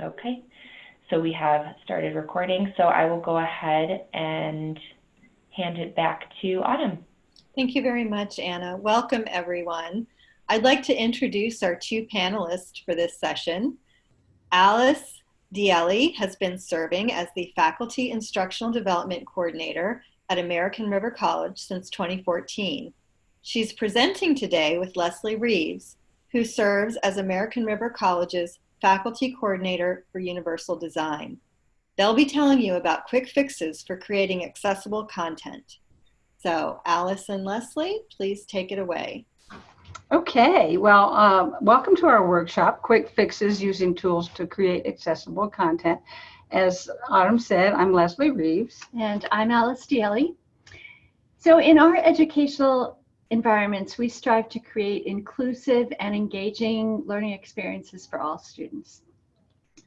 Okay, so we have started recording, so I will go ahead and hand it back to Autumn. Thank you very much, Anna. Welcome, everyone. I'd like to introduce our two panelists for this session. Alice Dielli has been serving as the Faculty Instructional Development Coordinator at American River College since 2014. She's presenting today with Leslie Reeves, who serves as American River College's Faculty Coordinator for Universal Design. They'll be telling you about quick fixes for creating accessible content. So Alice and Leslie, please take it away. Okay, well, um, welcome to our workshop, Quick Fixes Using Tools to Create Accessible Content. As Autumn said, I'm Leslie Reeves. And I'm Alice Dielli. So in our educational environments, we strive to create inclusive and engaging learning experiences for all students.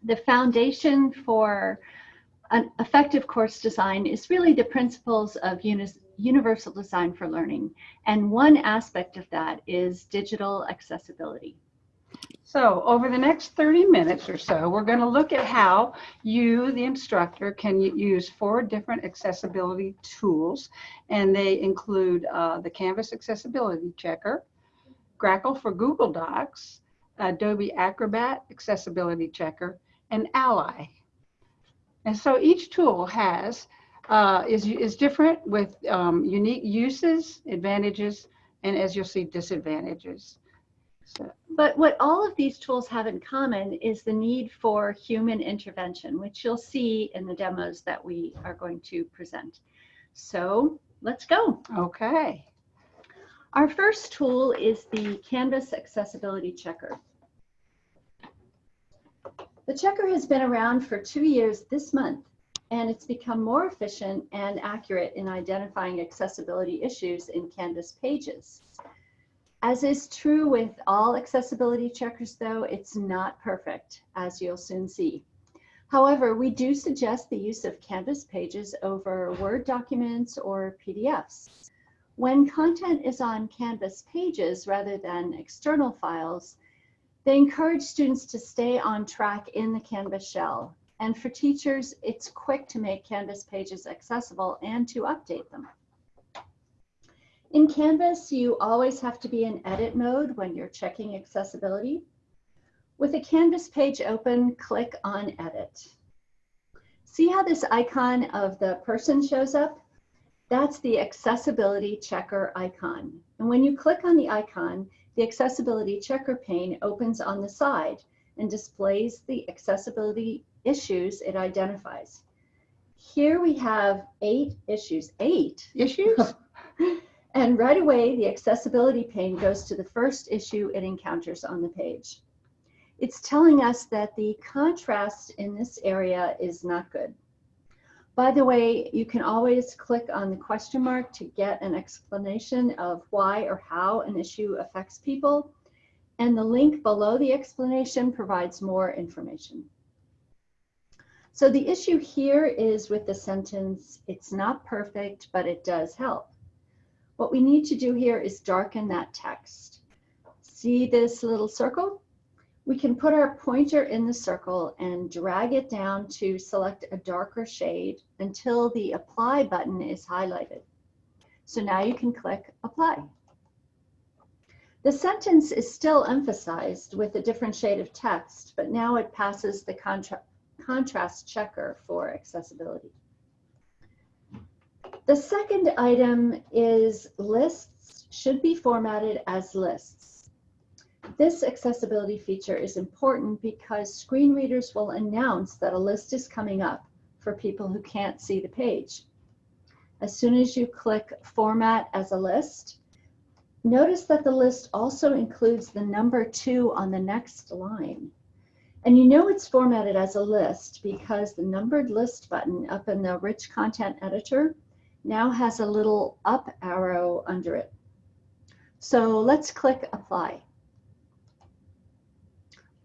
The foundation for an effective course design is really the principles of universal design for learning. And one aspect of that is digital accessibility. So over the next 30 minutes or so, we're going to look at how you, the instructor, can use four different accessibility tools. And they include uh, the Canvas Accessibility Checker, Grackle for Google Docs, Adobe Acrobat Accessibility Checker, and Ally. And so each tool has uh, is, is different with um, unique uses, advantages, and as you'll see, disadvantages. But what all of these tools have in common is the need for human intervention, which you'll see in the demos that we are going to present. So let's go. Okay. Our first tool is the Canvas Accessibility Checker. The checker has been around for two years this month, and it's become more efficient and accurate in identifying accessibility issues in Canvas pages. As is true with all accessibility checkers though, it's not perfect, as you'll soon see. However, we do suggest the use of Canvas pages over Word documents or PDFs. When content is on Canvas pages rather than external files, they encourage students to stay on track in the Canvas shell. And for teachers, it's quick to make Canvas pages accessible and to update them. In Canvas, you always have to be in edit mode when you're checking accessibility. With a Canvas page open, click on edit. See how this icon of the person shows up? That's the accessibility checker icon. And when you click on the icon, the accessibility checker pane opens on the side and displays the accessibility issues it identifies. Here we have eight issues. Eight issues? And right away, the accessibility pane goes to the first issue it encounters on the page. It's telling us that the contrast in this area is not good. By the way, you can always click on the question mark to get an explanation of why or how an issue affects people. And the link below the explanation provides more information. So the issue here is with the sentence, it's not perfect, but it does help. What we need to do here is darken that text. See this little circle? We can put our pointer in the circle and drag it down to select a darker shade until the apply button is highlighted. So now you can click apply. The sentence is still emphasized with a different shade of text, but now it passes the contra contrast checker for accessibility. The second item is lists should be formatted as lists. This accessibility feature is important because screen readers will announce that a list is coming up for people who can't see the page. As soon as you click format as a list, notice that the list also includes the number two on the next line. And you know it's formatted as a list because the numbered list button up in the rich content editor now has a little up arrow under it. So let's click apply.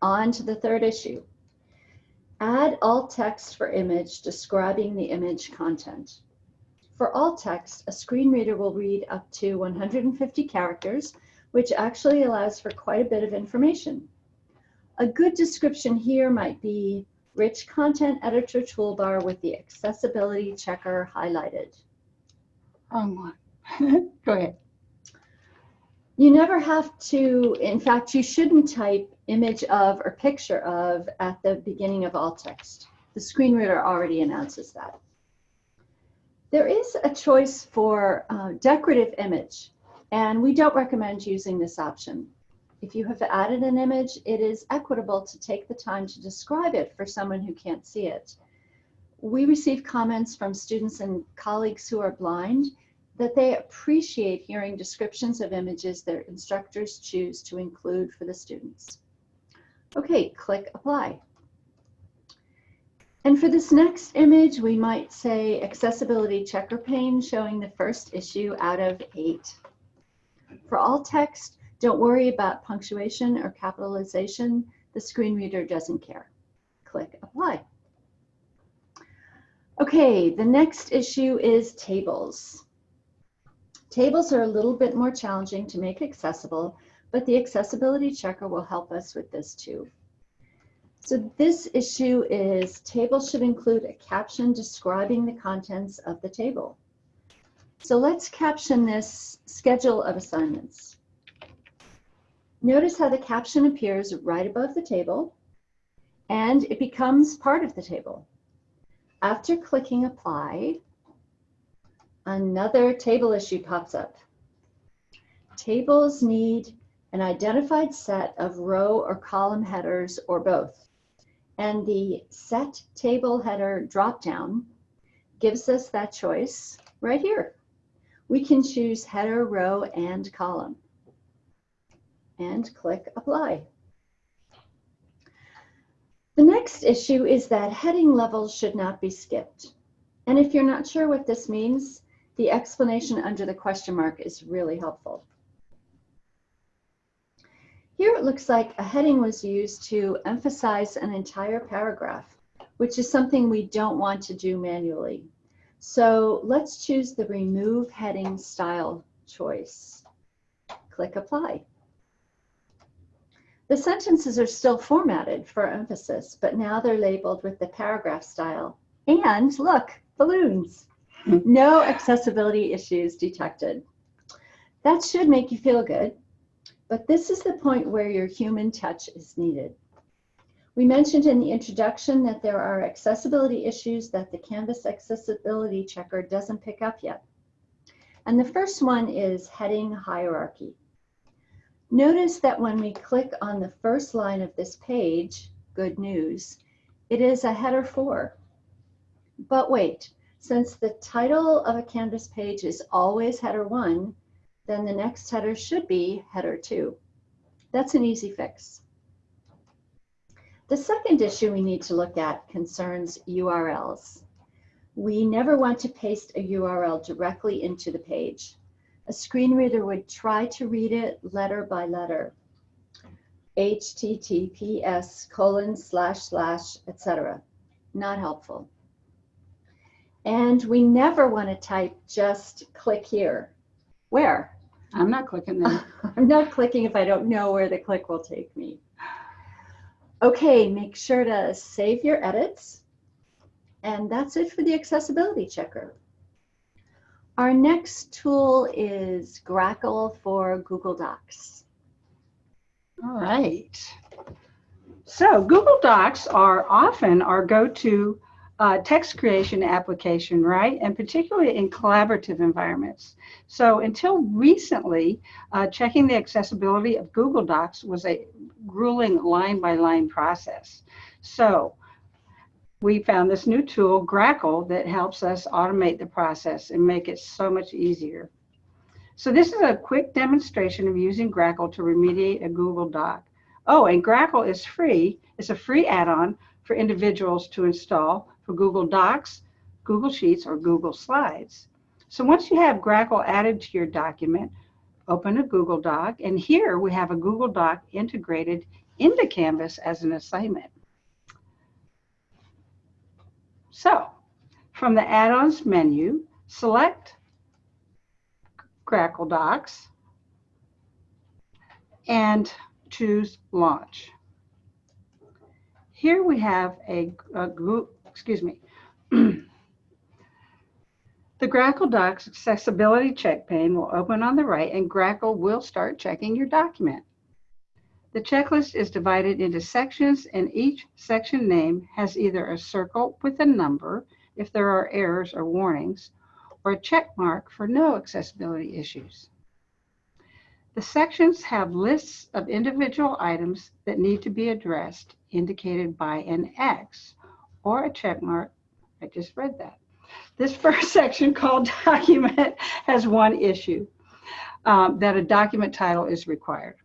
On to the third issue. Add alt text for image describing the image content. For alt text, a screen reader will read up to 150 characters, which actually allows for quite a bit of information. A good description here might be Rich Content Editor toolbar with the Accessibility Checker highlighted. Wrong one. Go ahead. You never have to, in fact, you shouldn't type image of or picture of at the beginning of alt text. The screen reader already announces that. There is a choice for uh, decorative image, and we don't recommend using this option. If you have added an image, it is equitable to take the time to describe it for someone who can't see it. We receive comments from students and colleagues who are blind that they appreciate hearing descriptions of images their instructors choose to include for the students. Okay, click apply. And for this next image, we might say accessibility checker pane showing the first issue out of eight. For alt text, don't worry about punctuation or capitalization. The screen reader doesn't care. Click apply. Okay, the next issue is tables. Tables are a little bit more challenging to make accessible, but the accessibility checker will help us with this too. So this issue is tables should include a caption describing the contents of the table. So let's caption this schedule of assignments. Notice how the caption appears right above the table and it becomes part of the table. After clicking apply, another table issue pops up. Tables need an identified set of row or column headers or both. And the set table header dropdown gives us that choice right here. We can choose header, row, and column. And click apply. The next issue is that heading levels should not be skipped. And if you're not sure what this means, the explanation under the question mark is really helpful. Here it looks like a heading was used to emphasize an entire paragraph, which is something we don't want to do manually. So let's choose the remove heading style choice. Click apply. The sentences are still formatted for emphasis, but now they're labeled with the paragraph style. And look, balloons. No accessibility issues detected. That should make you feel good, but this is the point where your human touch is needed. We mentioned in the introduction that there are accessibility issues that the Canvas accessibility checker doesn't pick up yet. And the first one is heading hierarchy. Notice that when we click on the first line of this page, good news, it is a header 4. But wait, since the title of a Canvas page is always header 1, then the next header should be header 2. That's an easy fix. The second issue we need to look at concerns URLs. We never want to paste a URL directly into the page. A screen reader would try to read it letter by letter. HTTPS colon slash slash, etc. Not helpful. And we never want to type just click here. Where? I'm not clicking there. I'm not clicking if I don't know where the click will take me. Okay, make sure to save your edits. And that's it for the accessibility checker. Our next tool is Grackle for Google Docs. All right. So Google Docs are often our go-to uh, text creation application, right? And particularly in collaborative environments. So until recently, uh, checking the accessibility of Google Docs was a grueling line by line process. So we found this new tool, Grackle, that helps us automate the process and make it so much easier. So this is a quick demonstration of using Grackle to remediate a Google Doc. Oh, and Grackle is free. It's a free add-on for individuals to install for Google Docs, Google Sheets, or Google Slides. So once you have Grackle added to your document, open a Google Doc, and here we have a Google Doc integrated into Canvas as an assignment. So from the add-ons menu, select Grackle Docs and choose Launch. Here we have a, a excuse me. The Grackle Docs accessibility check pane will open on the right and Grackle will start checking your document. The checklist is divided into sections and each section name has either a circle with a number if there are errors or warnings, or a check mark for no accessibility issues. The sections have lists of individual items that need to be addressed indicated by an X or a check mark. I just read that. This first section called document has one issue, um, that a document title is required.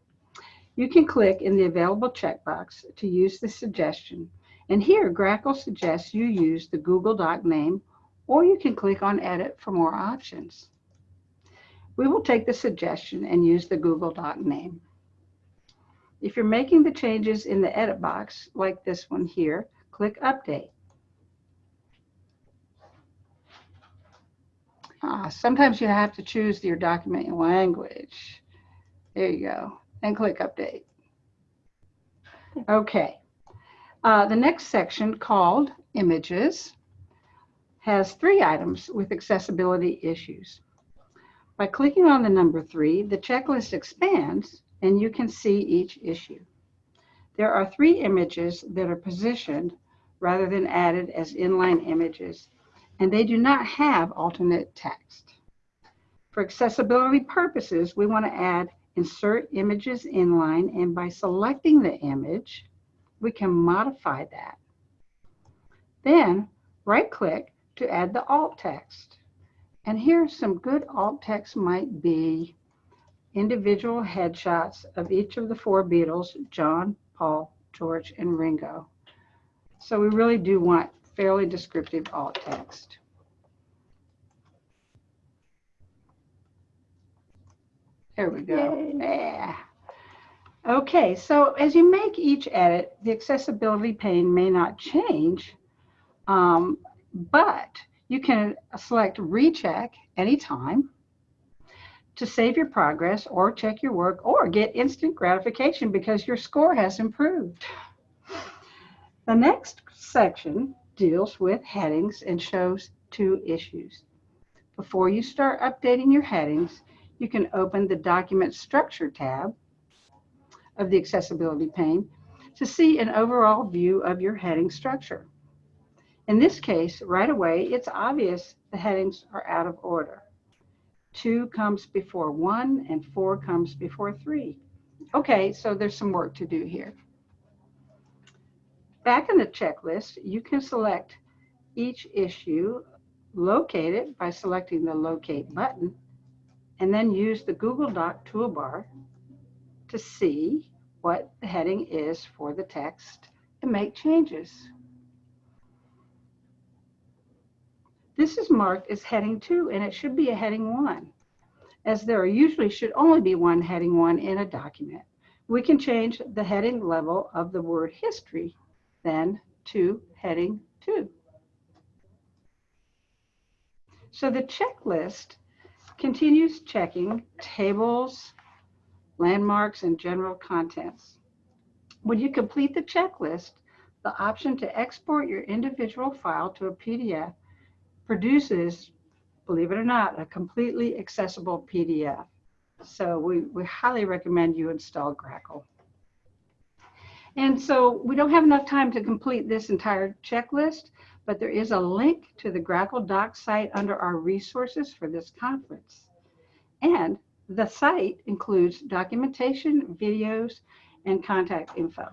You can click in the available checkbox to use the suggestion. And here, Grackle suggests you use the Google Doc name, or you can click on Edit for more options. We will take the suggestion and use the Google Doc name. If you're making the changes in the edit box, like this one here, click Update. Ah, sometimes you have to choose your document language. There you go, and click Update. Okay. Uh, the next section called Images has three items with accessibility issues. By clicking on the number three, the checklist expands and you can see each issue. There are three images that are positioned rather than added as inline images, and they do not have alternate text. For accessibility purposes, we want to add insert images inline, and by selecting the image, we can modify that. Then right click to add the alt text. And here some good alt text might be individual headshots of each of the four Beatles, John, Paul, George, and Ringo. So we really do want fairly descriptive alt text. There we go. Yeah. Okay, so as you make each edit, the accessibility pane may not change, um, but you can select recheck anytime to save your progress or check your work or get instant gratification because your score has improved. The next section deals with headings and shows two issues. Before you start updating your headings, you can open the document structure tab of the accessibility pane to see an overall view of your heading structure. In this case, right away, it's obvious the headings are out of order. Two comes before one and four comes before three. Okay, so there's some work to do here. Back in the checklist, you can select each issue, locate it by selecting the locate button, and then use the Google Doc toolbar to see what the heading is for the text and make changes. This is marked as heading two and it should be a heading one as there usually should only be one heading one in a document. We can change the heading level of the word history then to heading two. So the checklist continues checking tables, landmarks, and general contents. When you complete the checklist, the option to export your individual file to a PDF produces, believe it or not, a completely accessible PDF. So we, we highly recommend you install Grackle. And so we don't have enough time to complete this entire checklist, but there is a link to the Grackle Doc site under our resources for this conference. And the site includes documentation, videos, and contact info.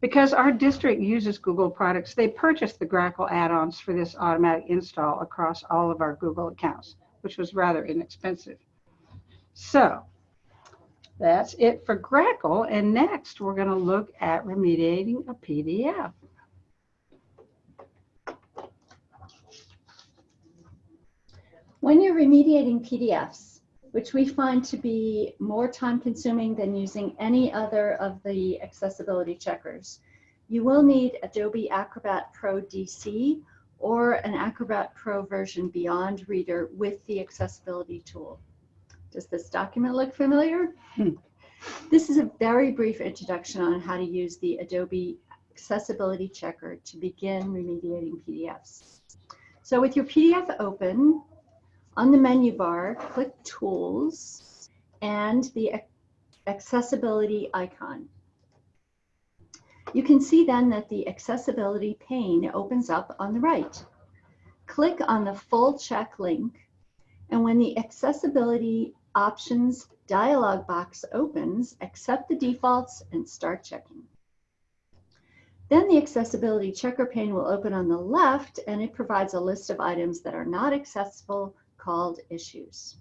Because our district uses Google products, they purchased the Grackle add-ons for this automatic install across all of our Google accounts, which was rather inexpensive. So that's it for Grackle. And next, we're going to look at remediating a PDF. When you're remediating PDFs, which we find to be more time consuming than using any other of the accessibility checkers, you will need Adobe Acrobat Pro DC or an Acrobat Pro version Beyond Reader with the accessibility tool. Does this document look familiar? Hmm. This is a very brief introduction on how to use the Adobe Accessibility Checker to begin remediating PDFs. So with your PDF open, on the menu bar, click Tools and the Accessibility icon. You can see then that the accessibility pane opens up on the right. Click on the full check link, and when the accessibility options dialog box opens, accept the defaults and start checking. Then the accessibility checker pane will open on the left and it provides a list of items that are not accessible called issues.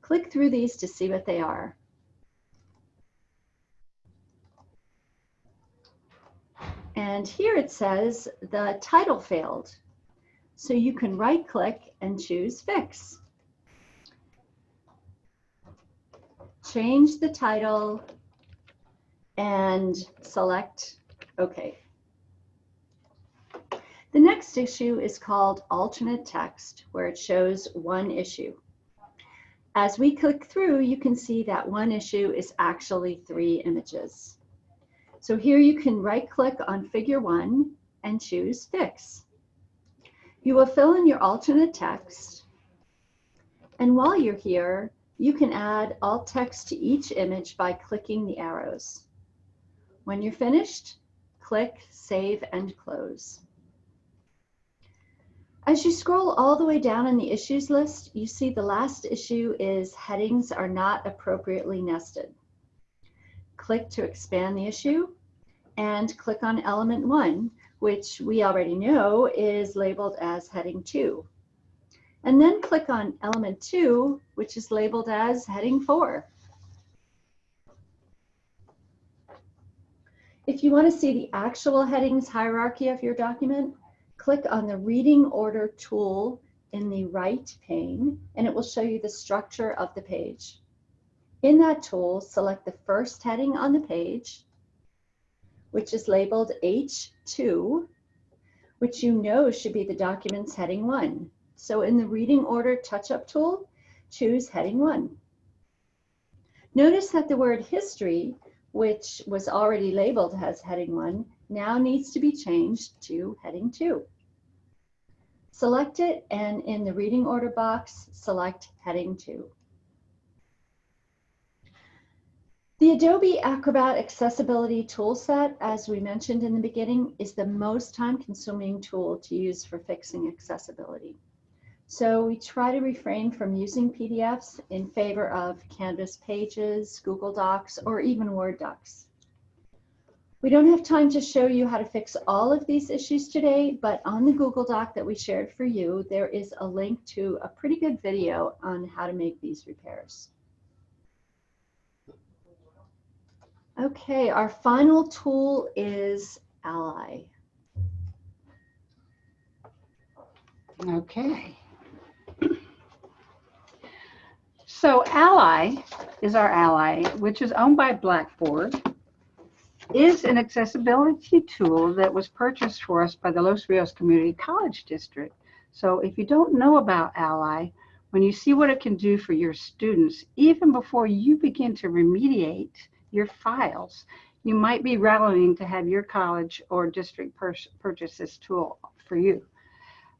Click through these to see what they are. And here it says the title failed. So you can right click and choose fix. Change the title and select OK. The next issue is called alternate text, where it shows one issue. As we click through, you can see that one issue is actually three images. So here you can right click on figure one and choose fix. You will fill in your alternate text. And while you're here, you can add alt text to each image by clicking the arrows. When you're finished, click Save and Close. As you scroll all the way down in the issues list, you see the last issue is headings are not appropriately nested. Click to expand the issue and click on element one, which we already know is labeled as heading two. And then click on element two, which is labeled as heading four. If you want to see the actual headings hierarchy of your document, click on the reading order tool in the right pane, and it will show you the structure of the page. In that tool, select the first heading on the page, which is labeled H2, which you know should be the document's heading one. So in the reading order touch-up tool, choose heading one. Notice that the word history, which was already labeled as heading one, now needs to be changed to heading two. Select it and in the reading order box, select heading two. The Adobe Acrobat Accessibility Toolset, as we mentioned in the beginning, is the most time-consuming tool to use for fixing accessibility. So we try to refrain from using PDFs in favor of Canvas pages, Google Docs, or even Word docs. We don't have time to show you how to fix all of these issues today, but on the Google Doc that we shared for you, there is a link to a pretty good video on how to make these repairs. Okay, our final tool is Ally. Okay. So Ally is our ally, which is owned by Blackboard, is an accessibility tool that was purchased for us by the Los Rios Community College District. So if you don't know about Ally, when you see what it can do for your students, even before you begin to remediate your files, you might be rallying to have your college or district purchase this tool for you.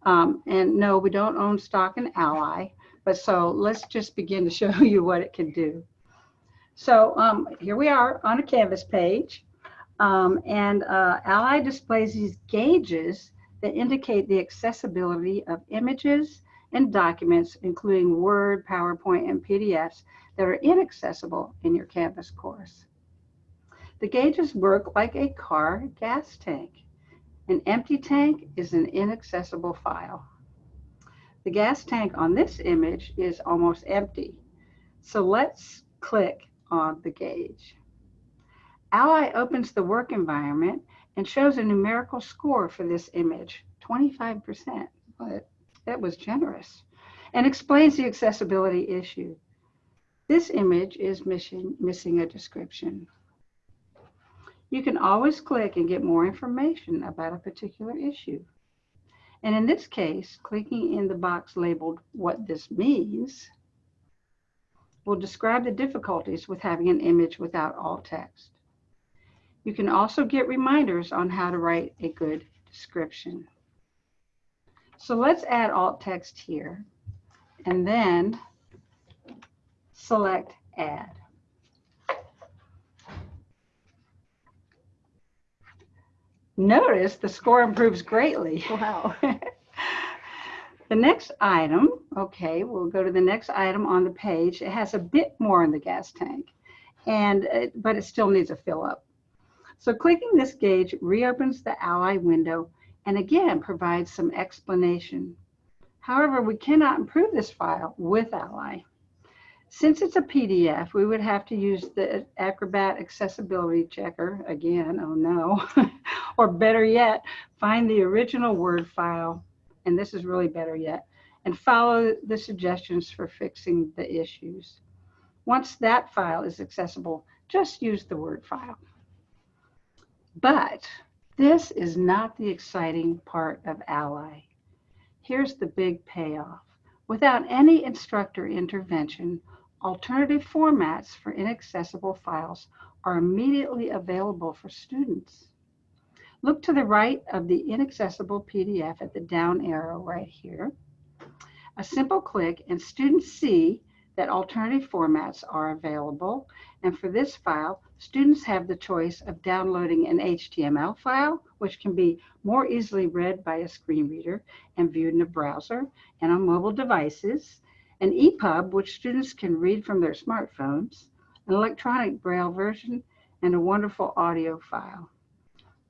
Um, and no, we don't own stock in Ally, but so let's just begin to show you what it can do. So um, here we are on a Canvas page, um, and uh, Ally displays these gauges that indicate the accessibility of images and documents, including Word, PowerPoint, and PDFs that are inaccessible in your Canvas course. The gauges work like a car gas tank. An empty tank is an inaccessible file. The gas tank on this image is almost empty. So let's click on the gauge. Ally opens the work environment and shows a numerical score for this image, 25%, but that was generous, and explains the accessibility issue. This image is missing, missing a description. You can always click and get more information about a particular issue. And in this case, clicking in the box labeled what this means will describe the difficulties with having an image without alt text. You can also get reminders on how to write a good description. So let's add alt text here and then select add. Notice the score improves greatly. Wow. The next item, okay, we'll go to the next item on the page. It has a bit more in the gas tank, and it, but it still needs a fill up. So clicking this gauge reopens the Ally window and again provides some explanation. However, we cannot improve this file with Ally. Since it's a PDF, we would have to use the Acrobat Accessibility Checker again, oh no, or better yet, find the original Word file and this is really better yet, and follow the suggestions for fixing the issues. Once that file is accessible, just use the Word file. But this is not the exciting part of Ally. Here's the big payoff. Without any instructor intervention, alternative formats for inaccessible files are immediately available for students. Look to the right of the inaccessible PDF at the down arrow right here. A simple click and students see that alternative formats are available. And for this file, students have the choice of downloading an HTML file, which can be more easily read by a screen reader and viewed in a browser and on mobile devices, an EPUB, which students can read from their smartphones, an electronic braille version, and a wonderful audio file.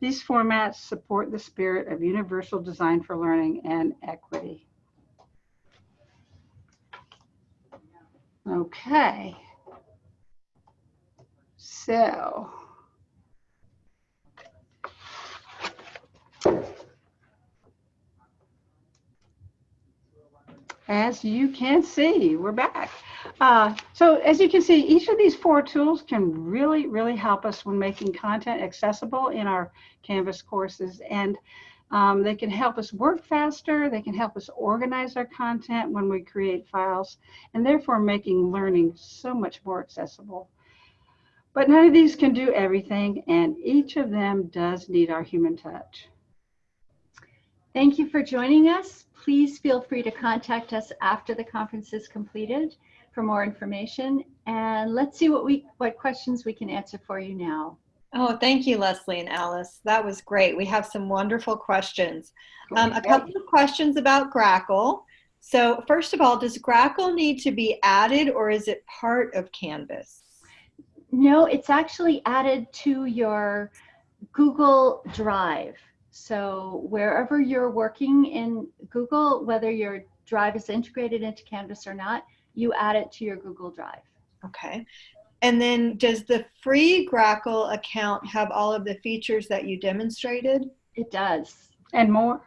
These formats support the spirit of universal design for learning and equity. Okay. So. As you can see, we're back. Uh, so as you can see, each of these four tools can really, really help us when making content accessible in our Canvas courses. And um, they can help us work faster. They can help us organize our content when we create files, and therefore making learning so much more accessible. But none of these can do everything, and each of them does need our human touch. Thank you for joining us. Please feel free to contact us after the conference is completed for more information. And let's see what we what questions we can answer for you now. Oh, thank you, Leslie and Alice. That was great. We have some wonderful questions. Um, a couple of questions about Grackle. So first of all, does Grackle need to be added or is it part of Canvas? No, it's actually added to your Google Drive. So wherever you're working in Google, whether your drive is integrated into Canvas or not, you add it to your Google Drive. Okay. And then does the free Grackle account have all of the features that you demonstrated? It does. And more.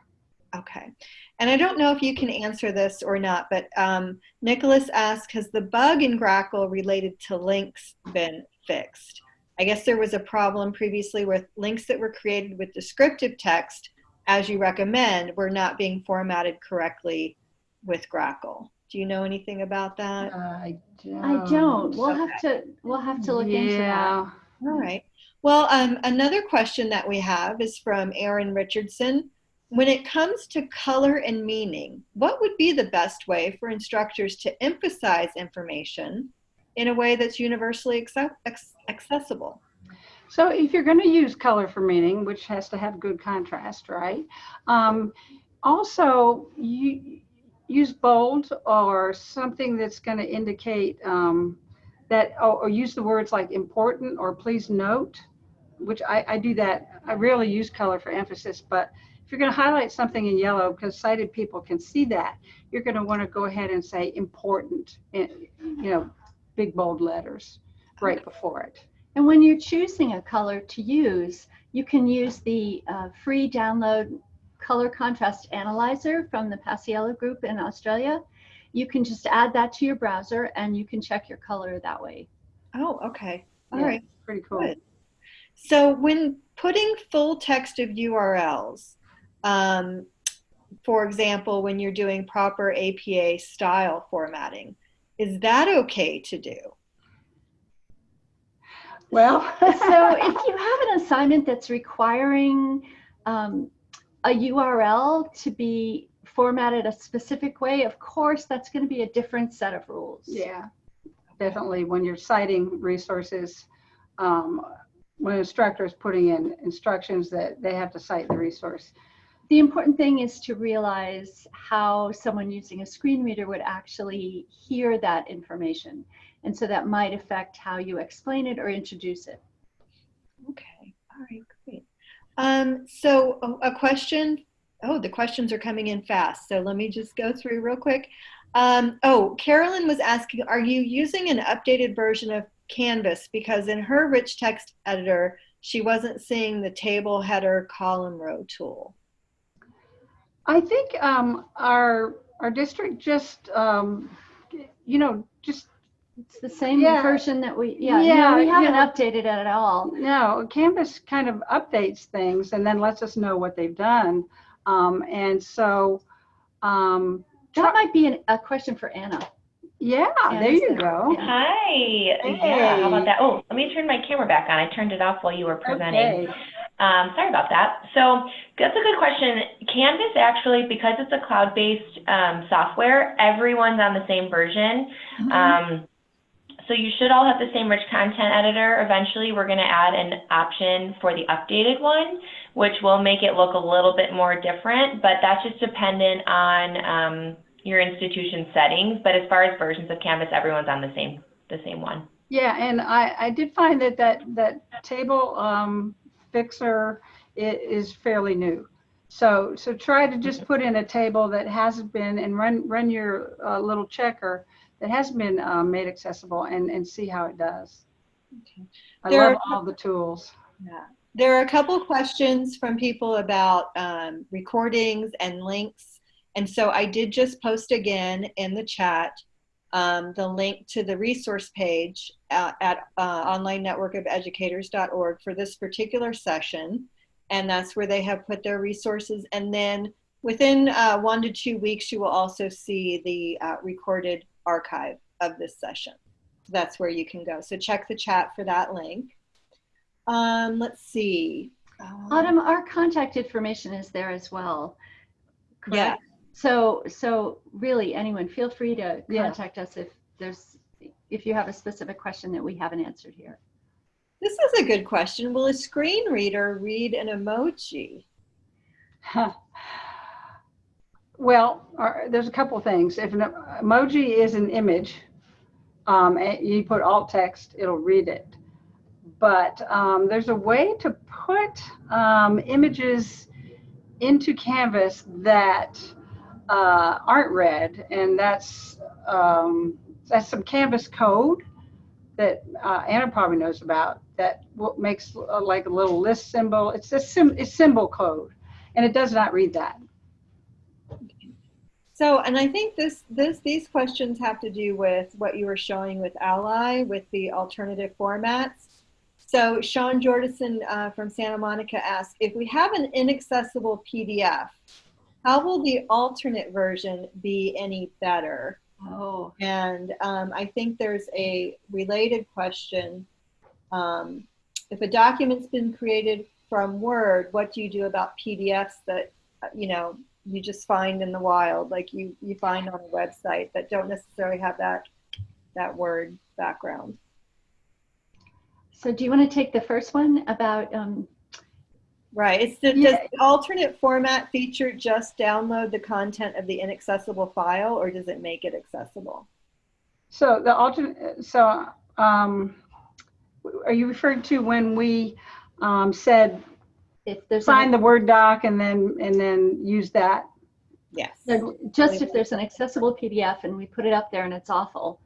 Okay. And I don't know if you can answer this or not, but um, Nicholas asked, has the bug in Grackle related to links been fixed? I guess there was a problem previously with links that were created with descriptive text, as you recommend, were not being formatted correctly with Grackle. Do you know anything about that? I don't. I don't. We'll have to we'll have to look into that. Yeah. All right. Well, um, another question that we have is from Aaron Richardson. When it comes to color and meaning, what would be the best way for instructors to emphasize information in a way that's universally accept- accessible? So if you're going to use color for meaning, which has to have good contrast, right? Um, also, you use bold or something that's going to indicate um, that, or, or, use the words like important or please note, which I, I do that. I rarely use color for emphasis, but if you're going to highlight something in yellow because sighted people can see that, you're going to want to go ahead and say important, in, you know, big bold letters right okay. before it. And when you're choosing a color to use, you can use the uh, free download color contrast analyzer from the Paciello group in Australia. You can just add that to your browser and you can check your color that way. Oh, okay. All yeah, right. Pretty cool. Good. So when putting full text of URLs, um, for example, when you're doing proper APA style formatting, is that okay to do? Well. so if you have an assignment that's requiring um, a URL to be formatted a specific way, of course, that's going to be a different set of rules. Yeah, definitely. When you're citing resources, um, when an instructor is putting in instructions that they have to cite the resource. The important thing is to realize how someone using a screen reader would actually hear that information. And so that might affect how you explain it or introduce it. Okay, all right, great. Um, so a, a question, oh, the questions are coming in fast. So let me just go through real quick. Um, oh, Carolyn was asking, are you using an updated version of Canvas? Because in her rich text editor, she wasn't seeing the table header column row tool. I think um, our our district just um, you know just It's the same Yeah. version that we, yeah, Yeah, no, we haven't yeah. updated it at all. no Canvas kind of updates things and then lets us know what they've done, um, and so um, That might be an, a question for Anna. yeah, Yeah, there you that's go. it. Hi. Yeah, how about that? Oh, let me turn my camera back on. I turned it off while you were presenting. Okay. Um, sorry about that. So that's a good question. Canvas actually, because it's a cloud-based um, software, everyone's on the same version. Um, so you should all have the same rich content editor. Eventually, we're going to add an option for the updated one, which will make it look a little bit more different, but that's just dependent on um, your institution settings. But as far as versions of Canvas, everyone's on the same the same one. Yeah, and I, I did find that that, that table um, fixer is fairly new. So, so try to just put in a table that hasn't been and run, run your uh, little checker that hasn't been um, made accessible and, and see how it does. Okay. I There love are- all the tools. Yeah. There are a couple questions from people about um, recordings and links. And so I did just post again in the chat um, the link to the resource page at, at uh, onlinenetworkofeducators.org for this particular session. And that's where they have put their resources. And then within uh, one to two weeks, you will also see the uh, recorded archive of this session. That's where you can go. So check the chat for that link. Um, let's see. Um, Autumn, our contact information is there as well. Yeah. So, so really anyone, feel free to Yeah. contact us if there's, if you have a specific question that we haven't answered here. This is a good question. Will a screen reader read an emoji? Well, uh, there's a couple things. If an emoji is an image, um, you put alt text, it'll read it. But um, there's a way to put um, images into Canvas that uh, aren't read, and that's um, that's some Canvas code that uh, Anna probably knows about. That makes uh, like a little list symbol. It's a sim- it's symbol code, and it does not read that. So, and I think this, this, these questions have to do with what you were showing with Ally, with the alternative formats. So Sean Jordison uh, from Santa Monica asked, if we have an inaccessible PDF, how will the alternate version be any better? Oh, And um, I think there's a related question. Um, if a document's been created from Word, what do you do about PDFs that, uh, you know, you just find in the wild, like you, you find on a website that don't necessarily have that, that Word background? so do you want to take the first one about, um, Right. It's the, Yeah. does the alternate format feature just download the content of the inaccessible file or does it make it accessible? So the alternate, so um, are you referring to when we um, said if there's, sign the Word doc and then, and then use that? Yes. just if there's an accessible PDF and we put it up there and it's awful,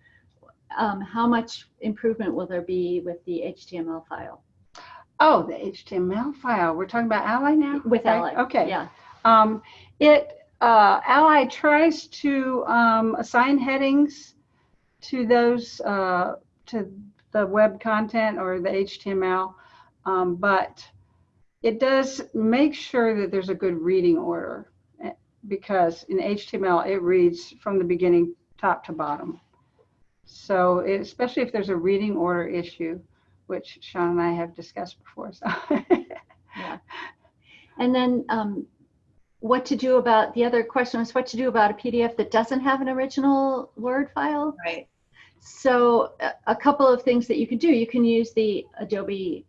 um, how much improvement will there be with the HTML file? Oh, the HTML file. We're talking about Ally now? With Okay, Ally? Okay. Yeah. Um, it, uh, Ally tries to um, assign headings to those, uh, to the web content or the HTML, um, but it does make sure that there's a good reading order eh, because in HTML it reads from the beginning top to bottom. So it- especially if there's a reading order issue, which Sean and I have discussed before. So Yeah. And then um, what to do about, the other question was what to do about a PDF that doesn't have an original Word file? Right. So a, a couple of things that you can do. You can use the Adobe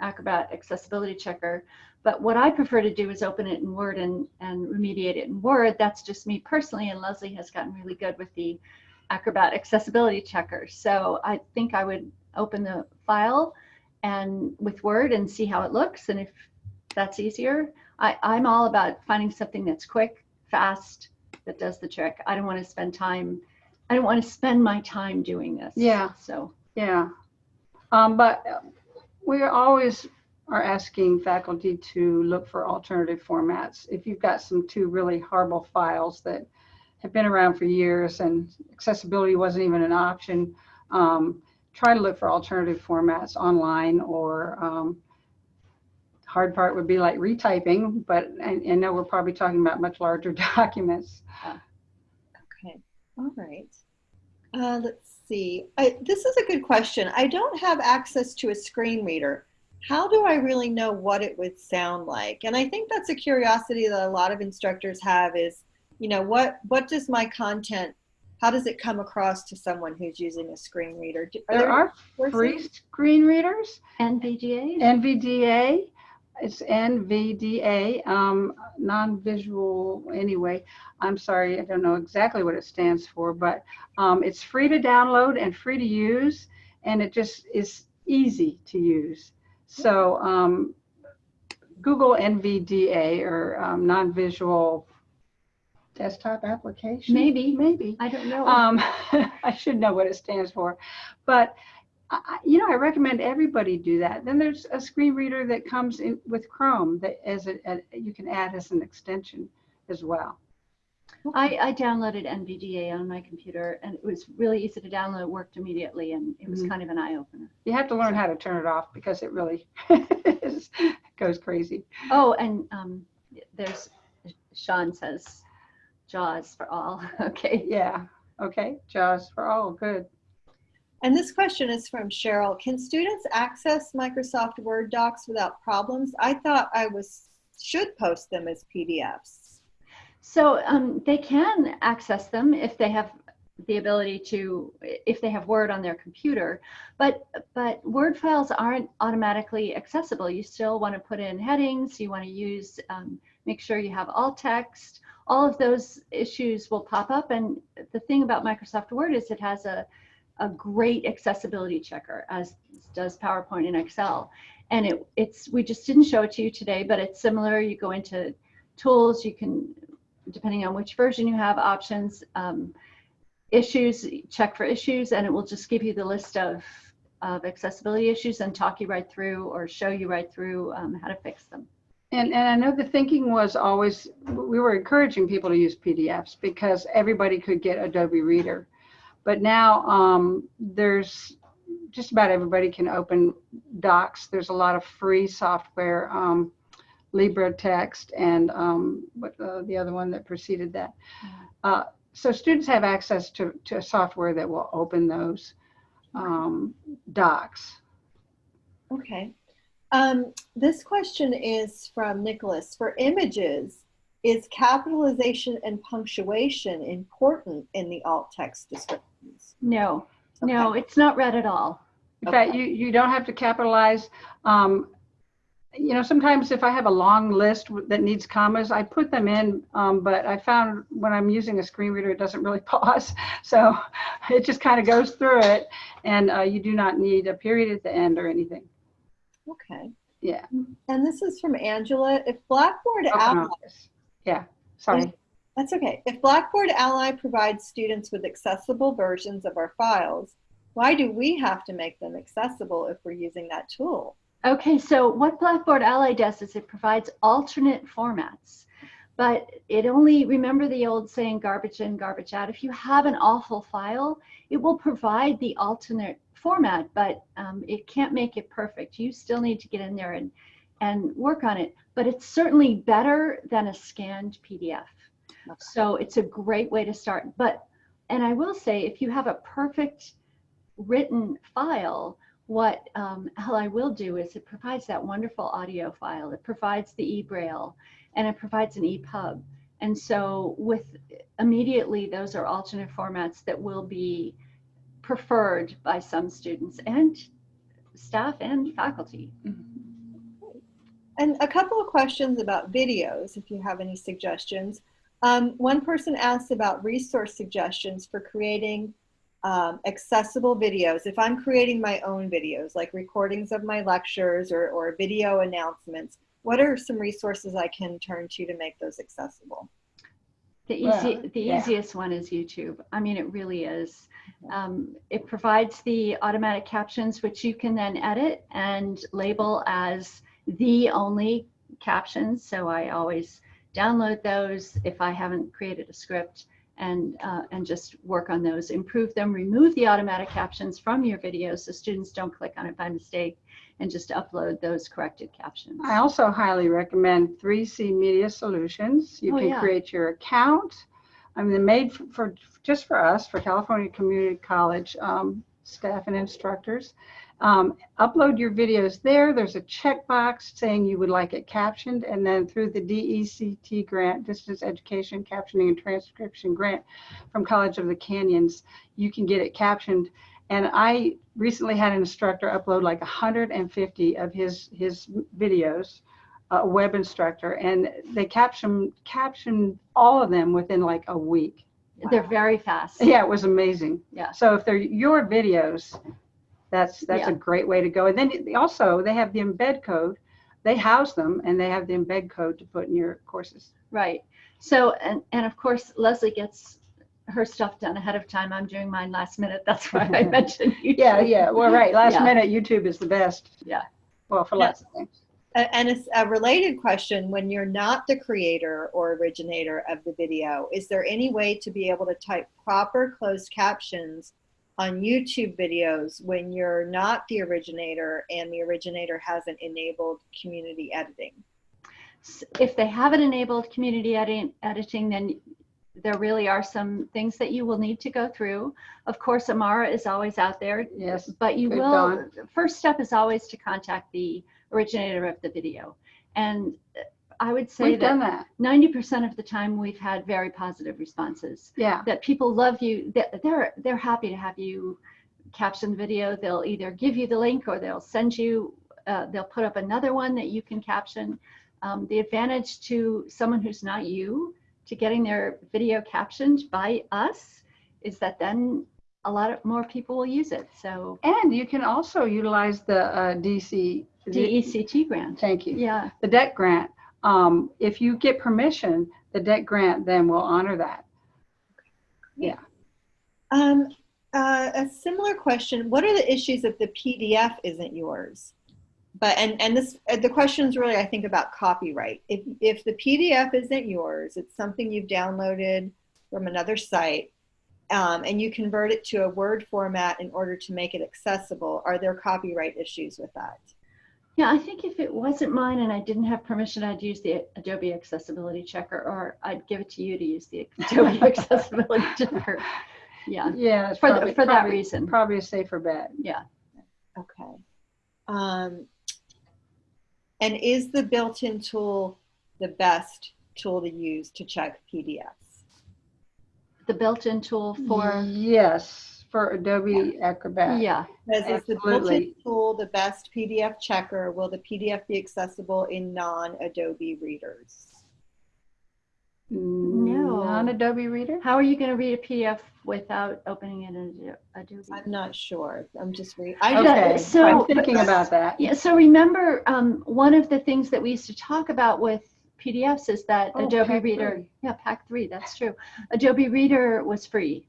Acrobat Accessibility Checker, but what I prefer to do is open it in Word and, and remediate it in Word. That's just me personally, and Leslie has gotten really good with the Acrobat Accessibility Checker. So I think I would open the file and with Word and see how it looks, and if that's easier. I, I'm all about finding something that's quick, fast, that does the trick. I don't want to spend time I don't want to spend my time doing this. Yeah. So, Yeah. Um, but we always are asking faculty to look for alternative formats. If you've got some two really horrible files that have been around for years and accessibility wasn't even an option, um, try to look for alternative formats online or um, hard part would be like retyping, but I, I know we're probably talking about much larger documents. Okay. All right. Uh, let's see. I, this is a good question. I don't have access to a screen reader. How do I really know what it would sound like? And I think that's a curiosity that a lot of instructors have is, you know, what what does my content, how does it come across to someone who's using a screen reader? Do- There are courses? free screen readers. NVDA? NVDA, it's NVDA, um, non-visual anyway. I'm sorry, I don't know exactly what it stands for, but um, it's free to download and free to use, and it just is easy to use. So um, Google NVDA or um, non-visual desktop application. Maybe. Maybe. I don't know. Um, I should know what it stands for, but I, you know, I recommend everybody do that. Then there's a screen reader that comes in with Chrome that as a, a you can add as an extension as well. I, I downloaded NVDA on my computer and it was really easy to download, it worked immediately, and it was Mhm. kind of an eye opener. You have to learn how to turn it off because it really is, goes crazy. Oh, and um, there's, Sean says, JAWS for all. Okay. Yeah. Okay. JAWS for all. Good. And this question is from Cheryl. Can students access Microsoft Word docs without problems? I thought I was should post them as PDFs. So um, they can access them if they have the ability to, if they have Word on their computer, but but Word files aren't automatically accessible. You still want to put in headings. You want to use, um, make sure you have alt text. All of those issues will pop up. And the thing about Microsoft Word is it has a a great accessibility checker, as does PowerPoint and Excel. And it, it's we just didn't show it to you today, but it's similar. You go into tools, you can depending on which version you have, options, um, issues, check for issues, and it will just give you the list of, of accessibility issues and talk you right through or show you right through um, how to fix them. And, and I know the thinking was always, we were encouraging people to use PDFs because everybody could get Adobe Reader. But now um, there's, just about everybody can open docs. There's a lot of free software, um, LibreText and um, what, uh, the other one that preceded that. Uh, so students have access to, to software that will open those um, docs. Okay. Um, this question is from Nicholas. For images, is capitalization and punctuation important in the alt text descriptions? No, no, it's not read at all. In fact, you, you don't have to capitalize. Um, you know, sometimes if I have a long list that needs commas, I put them in, um, but I found when I'm using a screen reader, it doesn't really pause. So it just kind of goes through it and uh, you do not need a period at the end or anything. Okay. Yeah. And this is from Angela. If Blackboard Open Ally. Yeah, sorry. that's okay. If Blackboard Ally provides students with accessible versions of our files, why do we have to make them accessible if we're using that tool? Okay, so what Blackboard Ally does is it provides alternate formats, but it only, remember the old saying garbage in, garbage out. If you have an awful file, it will provide the alternate format, but um, it can't make it perfect. You still need to get in there and, and work on it, but it's certainly better than a scanned PDF. So it's a great way to start. But, and I will say, if you have a perfect written file, what um, I will do is it provides that wonderful audio file. It provides the e-braille and it provides an EPUB. And so with immediately, those are alternate formats that will be preferred by some students and staff and faculty. And a couple of questions about videos, if you have any suggestions. Um, one person asked about resource suggestions for creating um, accessible videos. If I'm creating my own videos, like recordings of my lectures or, or video announcements, what are some resources I can turn to to make those accessible? The easy, Well, the yeah. easiest one is YouTube. I mean, it really is. Um, it provides the automatic captions, which you can then edit and label as the only captions. So I always download those if I haven't created a script and uh, and just work on those, improve them, remove the automatic captions from your videos so students don't click on it by mistake, and just upload those corrected captions. I also highly recommend 3C Media Solutions. You Oh, can yeah. create your account. I mean, they're made for, for just for us, for California Community College um, staff and instructors. Um, upload your videos there. There's a checkbox saying you would like it captioned, and then through the DECT grant, Distance Education Captioning and Transcription Grant from College of the Canyons, you can get it captioned. And I recently had an instructor upload like 150 of his his videos, a web instructor, and they caption captioned all of them within like a week. They're very fast. Yeah, it was amazing. Yeah. So if they're your videos, that's that's Yeah. a great way to go. And then also they have the embed code. They house them and they have the embed code to put in your courses. Right. So, and, and of course, Leslie gets her stuff done ahead of time. I'm doing mine last minute. That's why I mentioned you. Yeah, yeah. Well, right. Last Yeah. minute YouTube is the best. Yeah. Well, for Yeah. lots of things. A- And a, s- a related question, when you're not the creator or originator of the video, is there any way to be able to type proper closed captions on YouTube videos when you're not the originator and the originator hasn't enabled community editing? If they haven't enabled community edit- editing, then there really are some things that you will need to go through. Of course, Amara is always out there, Yes. but you will, first step is always to contact the originator of the video. And I would say We've that that. 90% of the time we've had very positive responses. Yeah. that people love you that they're they're happy to have you caption the video they'll either give you the link or they'll send you uh, they'll put up another one that you can caption um, the advantage to someone who's not you to getting their video captioned by us is that then a lot of more people will use it so And you can also utilize the uh, DC. dect grant Thank you. yeah The DECT grant. Um, if you get permission, the DECT grant then will honor that. Yeah. Um, uh, a similar question, what are the issues if the PDF isn't yours? But, and, and this, uh, the question is really, I think, about copyright. If, if the PDF isn't yours, it's something you've downloaded from another site, um, and you convert it to a Word format in order to make it accessible, are there copyright issues with that? Yeah, I think if it wasn't mine and I didn't have permission, I'd use the Adobe Accessibility Checker, or I'd give it to you to use the Adobe Accessibility Checker. Yeah, Yeah. for, probably- the, for that reason. Probably a safer bet. Yeah. Okay. Um, and is the built-in tool the best tool to use to check PDFs? The built-in tool for, Yes, for Adobe Acrobat. yeah, Says is the built-in Absolutely. tool the best PDF checker? Will the PDF be accessible in non-Adobe readers? No. Non-Adobe Reader? how are you going to read a PDF without opening it in Adobe? I'm not sure. I'm just reading. I Okay, so- I'm thinking about that. Yeah, so remember, um, one of the things that we used to talk about with PDFs is that Oh, Adobe Pack Reader, three. yeah, Pack 3, that's true. Adobe Reader was free.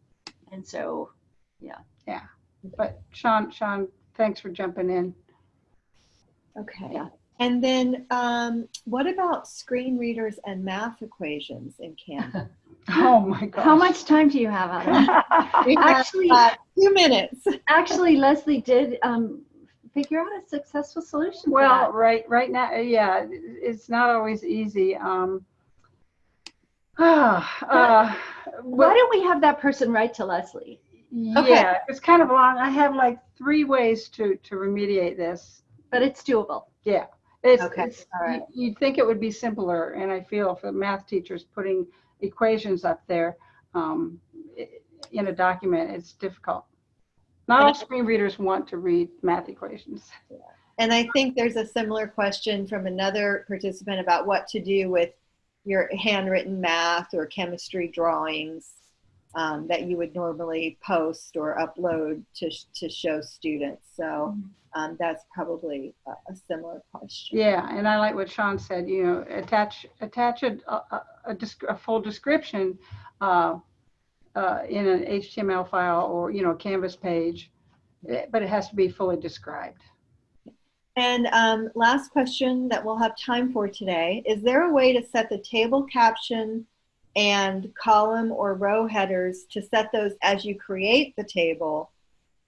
And so, yeah. Yeah. But Sean, Sean, thanks for jumping in. okay. Yeah. And then um, what about screen readers and math equations in Canvas? Oh my gosh. how much time do you have, Adam? We have, Actually- uh, two minutes. Actually, Leslie did um, figure out a successful solution for Well, that. right, right now, yeah, it's not always easy. Um, ah, uh, Why don't we have that person write to Leslie? Yeah, it's kind of long. I have like three ways to, to remediate this. But it's doable. Yeah. It's, Okay, it's, all right. you- You'd think it would be simpler, and I feel for math teachers putting equations up there um, in a document, it's difficult. Not all screen readers want to read math equations. And I think there's a similar question from another participant about what to do with your handwritten math or chemistry drawings um, that you would normally post or upload to, to show students. So um, that's probably a, a similar question. Yeah, and I like what Sean said, you know, attach, attach a, a, a, a full description uh, uh, in an HTML file or, you know, a Canvas page, eh, but it has to be fully described. And um, last question that we'll have time for today, is there a way to set the table caption and column or row headers to set those as you create the table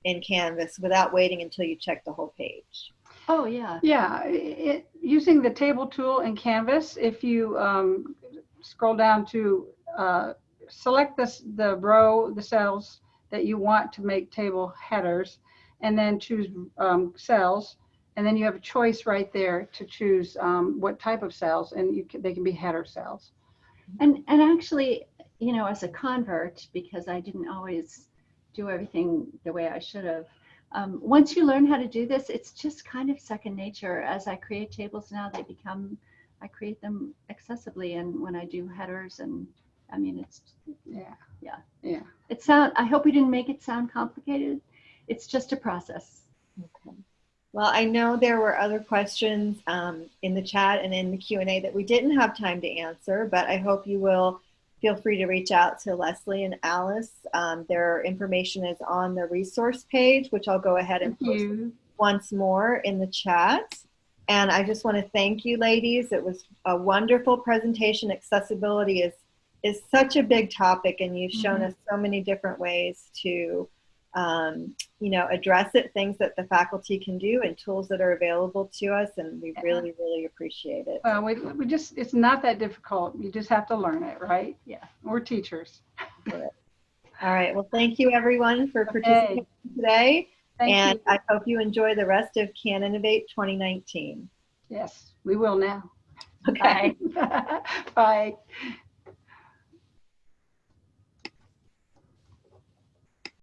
in Canvas without waiting until you check the whole page? Oh, yeah. Yeah, it, using the table tool in Canvas, if you um, scroll down to uh, select this, the row, the cells that you want to make table headers, and then choose um, cells, and then you have a choice right there to choose um, what type of cells, and you can, they can be header cells. And, and actually, you know, as a convert, because I didn't always do everything the way I should have, um, once you learn how to do this, it's just kind of second nature. As I create tables now, they become, I create them accessibly. And when I do headers and, I mean, it's, Yeah. Yeah. Yeah. it sound, I hope we didn't make it sound complicated. It's just a process. Okay. Well, I know there were other questions um, in the chat and in the Q&A that we didn't have time to answer, but I hope you will feel free to reach out to Leslie and Alice. Um, their information is on the resource page, which I'll go ahead and Thank post you. once more in the chat. And I just want to thank you, ladies. It was a wonderful presentation. Accessibility is is such a big topic, and you've shown us so many different ways to, um, you know, address it. Things that the faculty can do, and tools that are available to us, and we really, really appreciate it. Uh, we, we just, it's not that difficult. You just have to learn it, right? Yeah. We're teachers. All right. Well, thank you, everyone, for Okay. participating today, Thank and you. I hope you enjoy the rest of Can Innovate 2019. Yes, we will now. Okay. Bye.